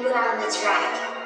you on the track.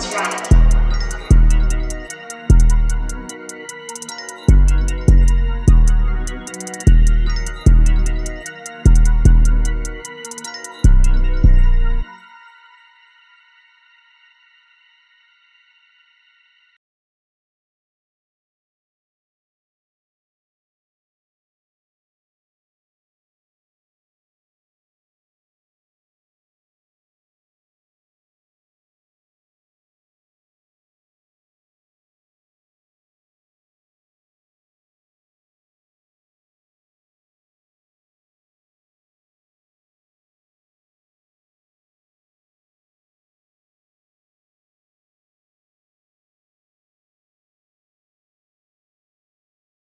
That's right.